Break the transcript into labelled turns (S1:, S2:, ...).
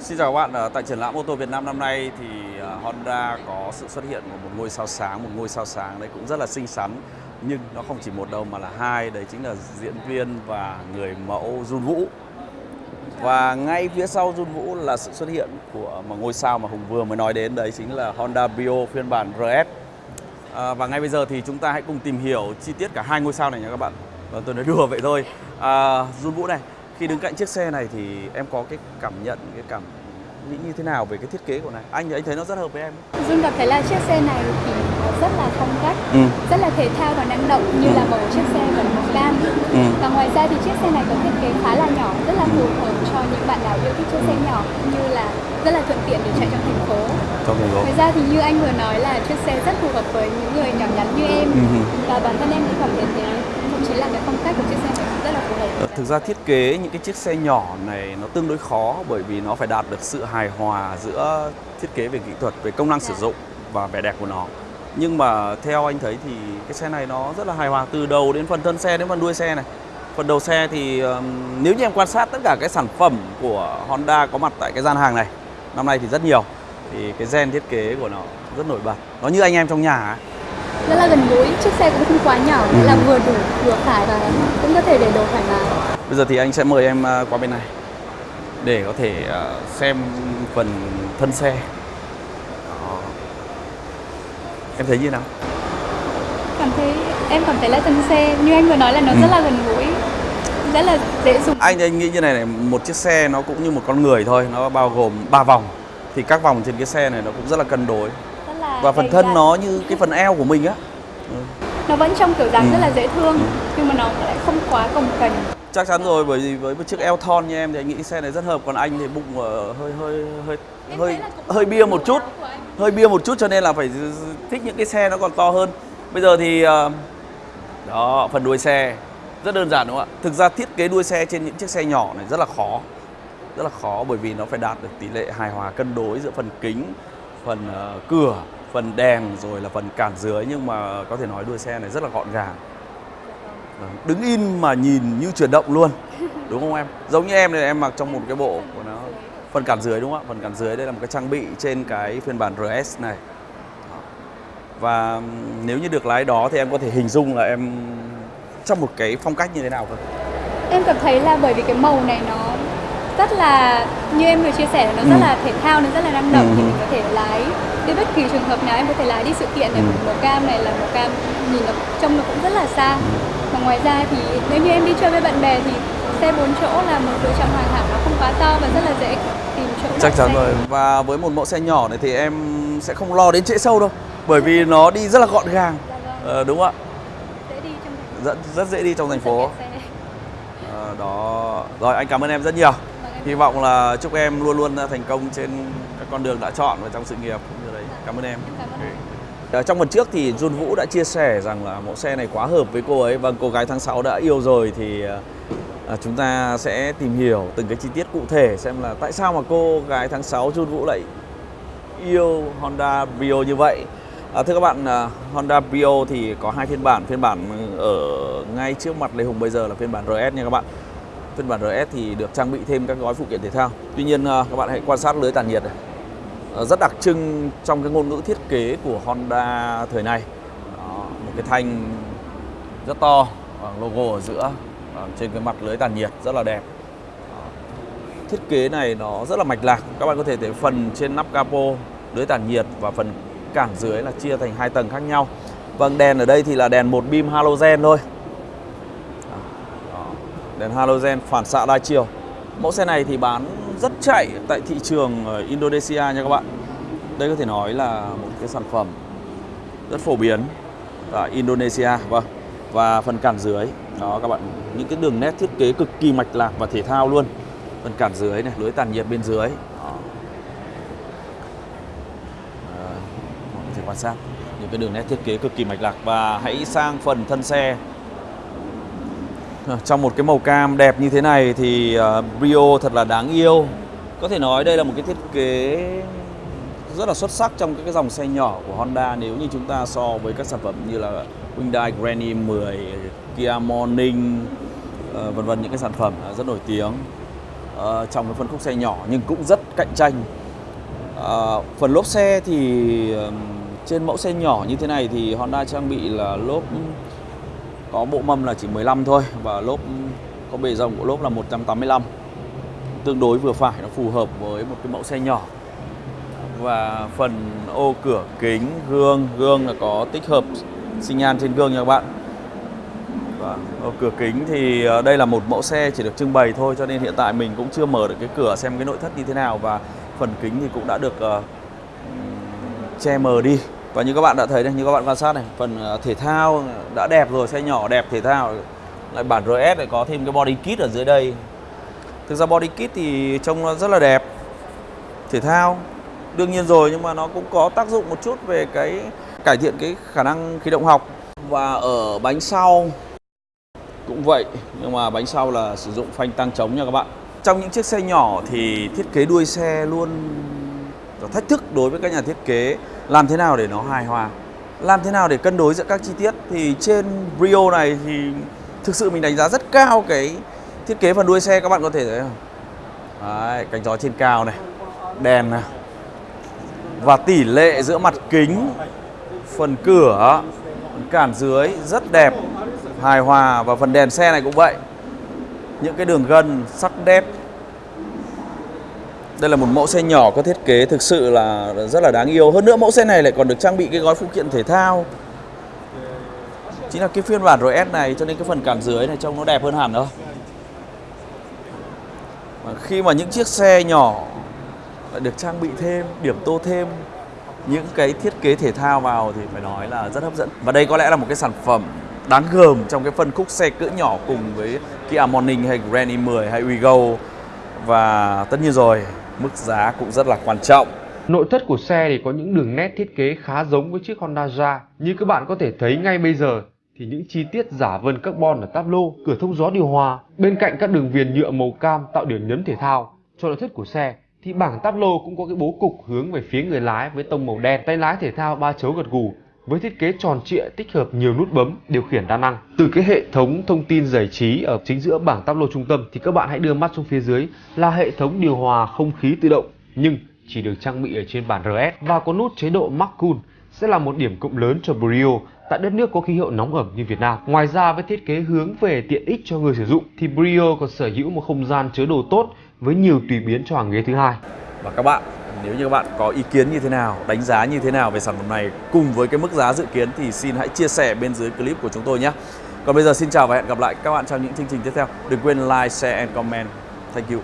S1: Xin chào các bạn, Ở tại triển lãm ô tô Việt Nam năm nay thì ờ, Honda có sự xuất hiện của một ngôi sao sáng, một ngôi sao sáng đấy cũng rất là xinh xắn nhưng nó không chỉ một đâu mà là hai, đấy chính là diễn viên và người mẫu Jun Vũ. Và ngay phía sau Jun Vũ là sự xuất hiện của một ngôi sao mà Hùng vừa mới nói đến đấy chính là Honda Brio phiên bản RS. À, ờ, và ngay bây giờ thì chúng ta hãy cùng tìm hiểu chi tiết cả hai ngôi sao này nha các bạn. Và tôi nói đùa vậy thôi. À, Jun Vũ này, khi đứng cạnh chiếc xe này thì em có cái cảm nhận, cái cảm nghĩ như thế nào về cái thiết kế của này? Anh anh thấy nó rất hợp với em.
S2: Dương cảm thấy là chiếc xe này thì rất là phong cách,
S1: Ừ.
S2: rất là thể thao và năng động như là màu chiếc xe vẫn màu cam.
S1: Ừ.
S2: Và ngoài ra thì chiếc xe này có thiết kế khá là nhỏ, rất là phù hợp cho những bạn nào yêu thích chiếc xe nhỏ cũng như là rất là thuận tiện để chạy trong thành phố.
S1: Trong thành phố.
S2: Ngoài ra thì như anh vừa nói là chiếc xe rất phù hợp với những người nhỏ nhắn như em
S1: Ừ.
S2: và bản thân em cũng cảm thấy thế. Thậm chí là cái phong cách của chiếc xe này cũng rất là phù hợp.
S1: Ờ, Thực ra thiết kế những cái chiếc xe nhỏ này nó tương đối khó bởi vì nó phải đạt được sự hài hòa giữa thiết kế về kỹ thuật, về công năng sử dụng và vẻ đẹp của nó. Nhưng mà theo anh thấy thì cái xe này nó rất là hài hòa từ đầu đến phần thân xe đến phần đuôi xe này. Phần đầu xe thì nếu như em quan sát tất cả cái sản phẩm của Honda có mặt tại cái gian hàng này năm nay thì rất nhiều thì cái gen thiết kế của nó rất nổi bật. Nó như anh em trong nhà ấy.
S2: Rất là gần gũi, chiếc xe cũng không quá nhỏ,
S1: Ừ.
S2: là vừa đủ, vừa phải và cũng có thể để đồ thoải mái.
S1: Bây giờ thì anh sẽ mời em à, qua bên này để có thể à, xem phần thân xe. Đó. Em thấy như nào?
S2: cảm thấy em cảm thấy là thân xe như anh vừa nói là nó
S1: Ừ.
S2: rất là gần gũi rất là dễ dùng
S1: Anh anh nghĩ như này này, một chiếc xe nó cũng như một con người thôi, nó bao gồm 3 vòng. Thì các vòng trên cái xe này nó cũng rất là cân đối. Và phần thân
S2: dặn.
S1: nó như cái phần eo của mình á.
S2: nó vẫn trong kiểu dáng
S1: Ừ.
S2: rất là dễ thương nhưng mà nó lại không quá cồng kềnh
S1: Chắc chắn rồi bởi vì với một chiếc eo thon như em thì anh nghĩ xe này rất hợp còn anh thì bụng hơi hơi hơi hơi hơi bia một chút. hơi bia một chút cho nên là phải thích những cái xe nó còn to hơn bây giờ thì ờ, đó phần đuôi xe rất đơn giản đúng không ạ thực ra thiết kế đuôi xe trên những chiếc xe nhỏ này rất là khó rất là khó bởi vì nó phải đạt được tỷ lệ hài hòa cân đối giữa phần kính phần ờ, cửa phần đèn rồi là phần cản dưới, nhưng mà có thể nói đuôi xe này rất là gọn gàng. Vâng, đứng in mà nhìn như chuyển động luôn, đúng không em? Giống như em này, em mặc trong một cái bộ của nó, phần cản dưới đúng không ạ? Phần cản dưới, đây là một cái trang bị trên cái phiên bản RS này. Và nếu như được lái đó thì em có thể hình dung là em trong một cái phong cách như thế nào không
S2: em cảm thấy là bởi vì cái màu này nó rất là như em vừa chia sẻ nó rất
S1: Ừ.
S2: là thể thao nó rất là năng động
S1: Ừ.
S2: thì mình có thể lái đi bất kỳ trường hợp nào em có thể lái đi sự kiện này
S1: Ừ.
S2: màu cam này là màu cam nhìn nó trông nó cũng rất là xa. Và ngoài ra thì nếu như em đi chơi với bạn bè thì xe bốn chỗ là một lựa chọn hoàn hảo nó không quá to và rất là dễ tìm chỗ
S1: chắc chắn rồi. Và với một mẫu xe nhỏ này thì em sẽ không lo đến trễ sâu đâu bởi vì nó đi rất là gọn gàng.
S2: Dạ vâng,
S1: ờ, đúng không
S2: dễ đi trong thành
S1: ạ rất rất dễ đi trong thành
S2: Rất
S1: phố. Ờ, đó. Rồi anh cảm ơn em rất nhiều hy vọng là chúc em luôn luôn thành công trên các con đường đã chọn và trong sự nghiệp cũng như đấy cảm ơn em
S2: cảm ơn anh.
S1: Ờ, Trong phần trước thì Jun Vũ đã chia sẻ rằng là mẫu xe này quá hợp với cô ấy và cô gái tháng 6 đã yêu rồi thì ờ, ờ, chúng ta sẽ tìm hiểu từng cái chi tiết cụ thể xem là tại sao mà cô gái tháng 6 Jun Vũ lại yêu Honda Brio như vậy. À, thưa các bạn, Honda Brio thì có hai phiên bản, phiên bản ở ngay trước mặt Lê Hùng bây giờ là phiên bản RS nha các bạn. Phiên bản RS thì được trang bị thêm các gói phụ kiện thể thao. Tuy nhiên à, các bạn hãy quan sát lưới tản nhiệt này. Ờ, rất đặc trưng trong cái ngôn ngữ thiết kế của Honda thời này. Đó, một cái thanh rất to, logo ở giữa, ờ, trên cái mặt lưới tản nhiệt rất là đẹp. Thiết kế này nó rất là mạch lạc. Các bạn có thể thấy phần trên nắp capo lưới tản nhiệt và phần cản dưới là chia thành hai tầng khác nhau. Vâng, đèn ở đây thì là đèn một beam halogen thôi. Đèn halogen phản xạ đa chiều. Mẫu xe này thì bán rất chạy tại thị trường ờ, Indonesia nha các bạn. Đây có thể nói là một cái sản phẩm rất phổ biến tại Indonesia vâng. Và phần cản dưới đó các bạn những cái đường nét thiết kế cực kỳ mạch lạc và thể thao luôn. Phần cản dưới này, lưới tản nhiệt bên dưới. Đó. Ờ, có thể quan sát những cái đường nét thiết kế cực kỳ mạch lạc và hãy sang phần thân xe Ờ, trong một cái màu cam đẹp như thế này thì uh, Brio thật là đáng yêu. Có thể nói đây là một cái thiết kế rất là xuất sắc trong các cái dòng xe nhỏ của Honda nếu như chúng ta so với các sản phẩm như là Hyundai Grand i10, Kia Morning, uh, vân vân những cái sản phẩm rất nổi tiếng. uh, trong cái phân khúc xe nhỏ nhưng cũng rất cạnh tranh. Uh, phần lốp xe thì trên mẫu xe nhỏ như thế này thì Honda trang bị là lốp có bộ mâm là chỉ 15 thôi và lốp có bề rộng của lốp là 185 tương đối vừa phải nó phù hợp với một cái mẫu xe nhỏ. Và phần ô cửa kính gương gương là có tích hợp sinh nhan trên gương nha các bạn. Và ô cửa kính thì ờ, đây là một mẫu xe chỉ được trưng bày thôi cho nên hiện tại mình cũng chưa mở được cái cửa xem cái nội thất như thế nào. Và phần kính thì cũng đã được uh, che mờ đi và như các bạn đã thấy đây, như các bạn quan sát này, phần ờ, thể thao đã đẹp rồi xe nhỏ đẹp, thể thao, lại bản RS lại có thêm cái body kit ở dưới đây. Thực ra body kit thì trông nó rất là đẹp. Thể thao, đương nhiên rồi, nhưng mà nó cũng có tác dụng một chút về cái cải thiện cái khả năng khí động học. Và ở bánh sau cũng vậy, nhưng mà bánh sau là sử dụng phanh tăng trống nha các bạn. Trong những chiếc xe nhỏ thì thiết kế đuôi xe luôn thách thức đối với các nhà thiết kế làm thế nào để nó hài hòa? Làm thế nào để cân đối giữa các chi tiết? Thì trên Brio này thì thực sự mình đánh giá rất cao cái thiết kế phần đuôi xe các bạn có thể thấy không? Đấy, cánh gió trên cao này đèn này và tỷ lệ giữa mặt kính phần cửa phần cản dưới rất đẹp hài hòa và phần đèn xe này cũng vậy. Những cái đường gân sắc đẹp đây là một mẫu xe nhỏ có thiết kế thực sự là rất là đáng yêu. Hơn nữa mẫu xe này lại còn được trang bị cái gói phụ kiện thể thao. Chính là cái phiên bản RS này, cho nên cái phần cản dưới này trông nó đẹp hơn hẳn thôi. Và khi mà những chiếc xe nhỏ lại được trang bị thêm, điểm tô thêm những cái thiết kế thể thao vào thì phải nói là rất hấp dẫn. Và đây có lẽ là một cái sản phẩm đáng gờm trong cái phân khúc xe cỡ nhỏ cùng với Kia Morning hay Grand i10 hay Wigo và tất nhiên rồi mức giá cũng rất là quan trọng
S3: Nội thất của xe thì có những đường nét thiết kế khá giống với chiếc Honda Ra, Như các bạn có thể thấy ngay bây giờ thì những chi tiết giả vân carbon ở táp lô, cửa thông gió điều hòa, bên cạnh các đường viền nhựa màu cam tạo điểm nhấn thể thao. Cho nội thất của xe thì bảng táp lô cũng có cái bố cục hướng về phía người lái với tông màu đen, tay lái thể thao ba chấu gật gù với thiết kế tròn trịa, tích hợp nhiều nút bấm, điều khiển đa năng. Từ cái hệ thống thông tin giải trí ở chính giữa bảng táp lô trung tâm thì các bạn hãy đưa mắt xuống phía dưới là hệ thống điều hòa không khí tự động nhưng chỉ được trang bị ở trên bản RS và có nút chế độ Max Cool sẽ là một điểm cộng lớn cho Brio tại đất nước có khí hậu nóng ẩm như Việt Nam. Ngoài ra với thiết kế hướng về tiện ích cho người sử dụng thì Brio còn sở hữu một không gian chứa đồ tốt với nhiều tùy biến cho hàng ghế thứ hai.
S1: và các bạn nếu như các bạn có ý kiến như thế nào, đánh giá như thế nào về sản phẩm này cùng với cái mức giá dự kiến thì xin hãy chia sẻ bên dưới clip của chúng tôi nhé. Còn bây giờ xin chào và hẹn gặp lại các bạn trong những chương trình tiếp theo. Đừng quên like, share and comment. Thank you.